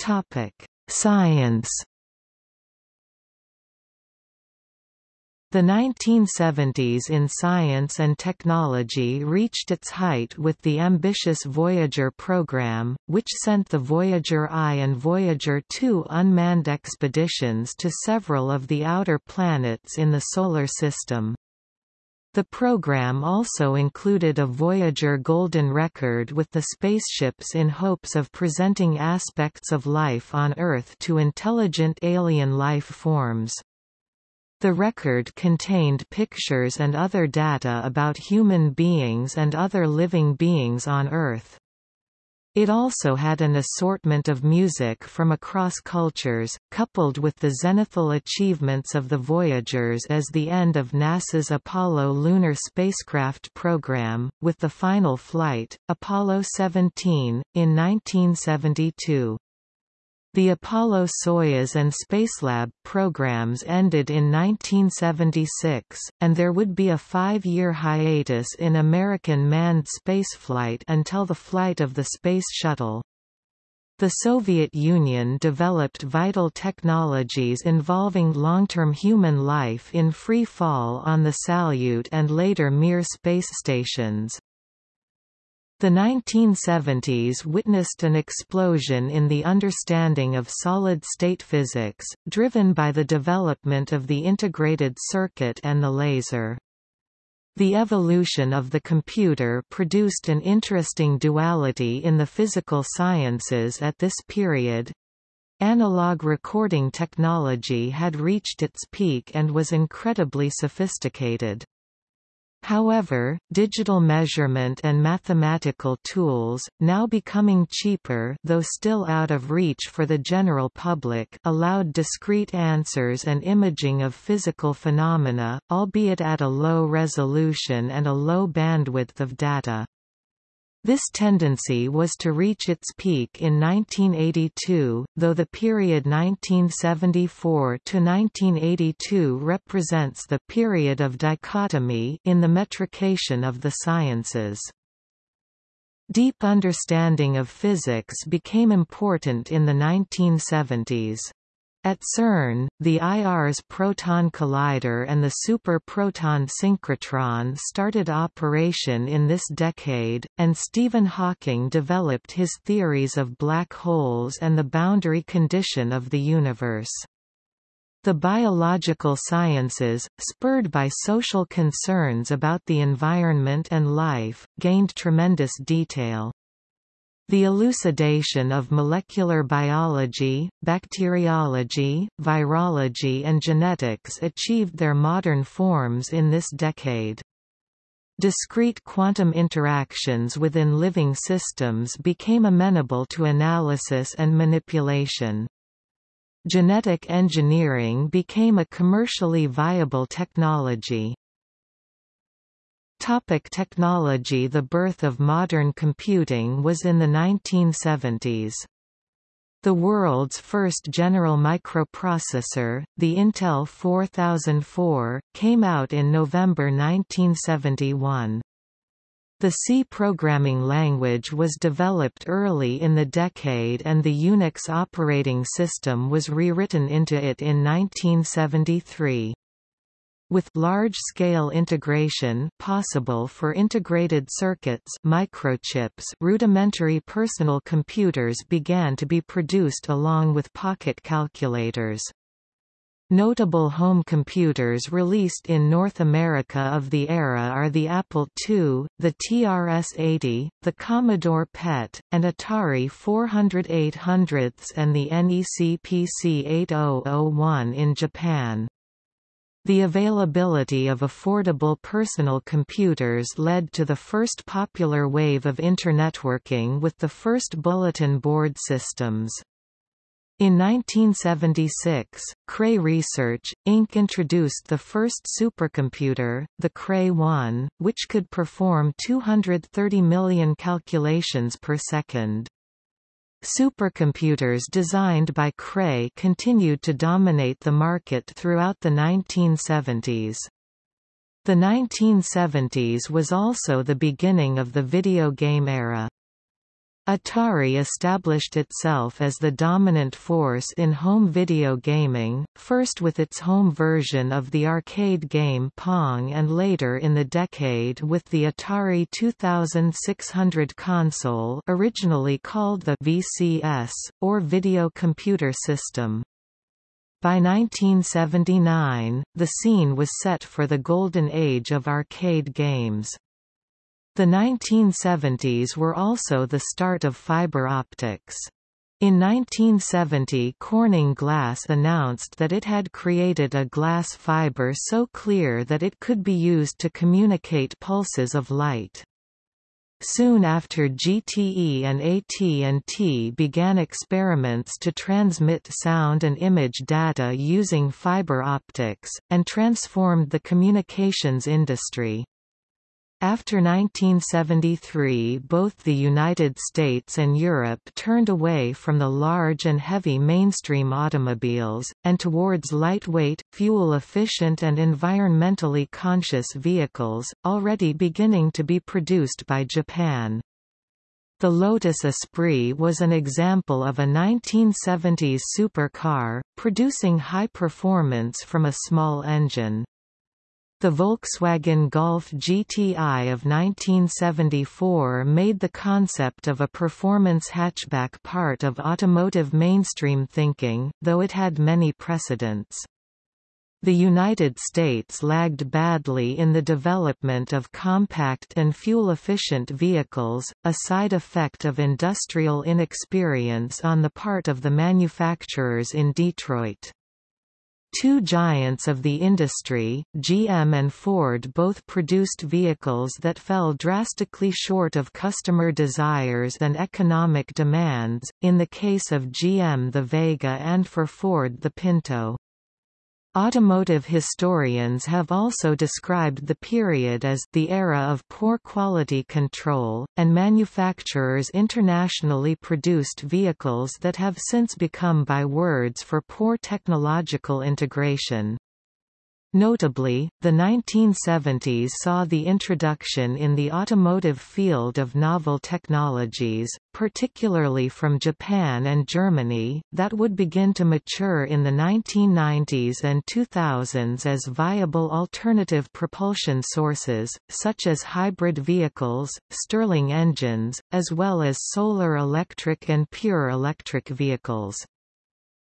Topic: Science The 1970s in science and technology reached its height with the ambitious Voyager program, which sent the Voyager I and Voyager 2 unmanned expeditions to several of the outer planets in the Solar System. The program also included a Voyager Golden Record with the spaceships in hopes of presenting aspects of life on Earth to intelligent alien life forms. The record contained pictures and other data about human beings and other living beings on Earth. It also had an assortment of music from across cultures, coupled with the zenithal achievements of the Voyagers as the end of NASA's Apollo lunar spacecraft program, with the final flight, Apollo 17, in 1972. The Apollo-Soyuz and Spacelab programs ended in 1976, and there would be a five-year hiatus in American manned spaceflight until the flight of the Space Shuttle. The Soviet Union developed vital technologies involving long-term human life in free fall on the Salyut and later Mir space stations. The 1970s witnessed an explosion in the understanding of solid-state physics, driven by the development of the integrated circuit and the laser. The evolution of the computer produced an interesting duality in the physical sciences at this period. Analog recording technology had reached its peak and was incredibly sophisticated. However, digital measurement and mathematical tools, now becoming cheaper though still out of reach for the general public allowed discrete answers and imaging of physical phenomena, albeit at a low resolution and a low bandwidth of data. This tendency was to reach its peak in 1982, though the period 1974 to 1982 represents the period of dichotomy in the metrication of the sciences. Deep understanding of physics became important in the 1970s. At CERN, the IR's proton collider and the super-proton synchrotron started operation in this decade, and Stephen Hawking developed his theories of black holes and the boundary condition of the universe. The biological sciences, spurred by social concerns about the environment and life, gained tremendous detail. The elucidation of molecular biology, bacteriology, virology and genetics achieved their modern forms in this decade. Discrete quantum interactions within living systems became amenable to analysis and manipulation. Genetic engineering became a commercially viable technology. Topic technology The birth of modern computing was in the 1970s. The world's first general microprocessor, the Intel 4004, came out in November 1971. The C programming language was developed early in the decade and the Unix operating system was rewritten into it in 1973. With large-scale integration possible for integrated circuits microchips rudimentary personal computers began to be produced along with pocket calculators. Notable home computers released in North America of the era are the Apple II, the TRS-80, the Commodore PET, and Atari 400-800 and the NEC PC-8001 in Japan. The availability of affordable personal computers led to the first popular wave of internetworking with the first bulletin board systems. In 1976, Cray Research, Inc. introduced the first supercomputer, the Cray-1, which could perform 230 million calculations per second. Supercomputers designed by Cray continued to dominate the market throughout the 1970s. The 1970s was also the beginning of the video game era. Atari established itself as the dominant force in home video gaming, first with its home version of the arcade game Pong and later in the decade with the Atari 2600 console originally called the VCS, or Video Computer System. By 1979, the scene was set for the golden age of arcade games. The 1970s were also the start of fiber optics. In 1970 Corning Glass announced that it had created a glass fiber so clear that it could be used to communicate pulses of light. Soon after GTE and AT&T began experiments to transmit sound and image data using fiber optics, and transformed the communications industry. After 1973 both the United States and Europe turned away from the large and heavy mainstream automobiles, and towards lightweight, fuel-efficient and environmentally conscious vehicles, already beginning to be produced by Japan. The Lotus Esprit was an example of a 1970s supercar, producing high performance from a small engine. The Volkswagen Golf GTI of 1974 made the concept of a performance hatchback part of automotive mainstream thinking, though it had many precedents. The United States lagged badly in the development of compact and fuel-efficient vehicles, a side effect of industrial inexperience on the part of the manufacturers in Detroit. Two giants of the industry, GM and Ford both produced vehicles that fell drastically short of customer desires and economic demands, in the case of GM the Vega and for Ford the Pinto. Automotive historians have also described the period as the era of poor quality control, and manufacturers internationally produced vehicles that have since become bywords for poor technological integration. Notably, the 1970s saw the introduction in the automotive field of novel technologies, particularly from Japan and Germany, that would begin to mature in the 1990s and 2000s as viable alternative propulsion sources, such as hybrid vehicles, Stirling engines, as well as solar electric and pure electric vehicles.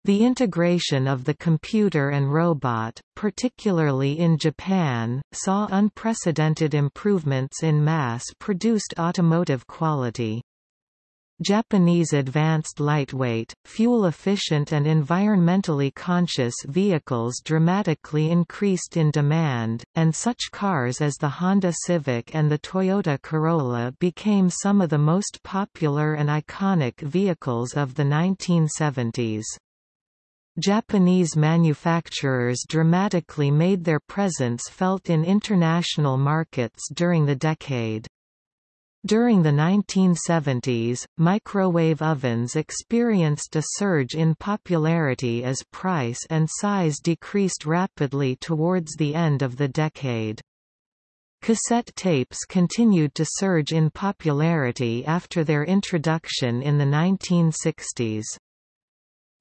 The integration of the computer and robot, particularly in Japan, saw unprecedented improvements in mass-produced automotive quality. Japanese advanced lightweight, fuel-efficient and environmentally conscious vehicles dramatically increased in demand, and such cars as the Honda Civic and the Toyota Corolla became some of the most popular and iconic vehicles of the 1970s. Japanese manufacturers dramatically made their presence felt in international markets during the decade. During the 1970s, microwave ovens experienced a surge in popularity as price and size decreased rapidly towards the end of the decade. Cassette tapes continued to surge in popularity after their introduction in the 1960s.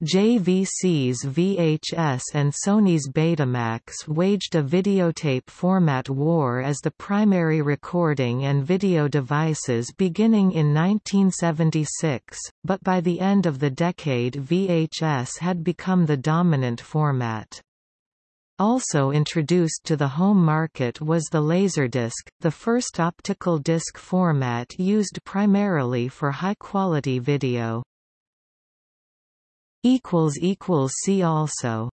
JVC's VHS and Sony's Betamax waged a videotape format war as the primary recording and video devices beginning in 1976, but by the end of the decade VHS had become the dominant format. Also introduced to the home market was the Laserdisc, the first optical disc format used primarily for high-quality video. See also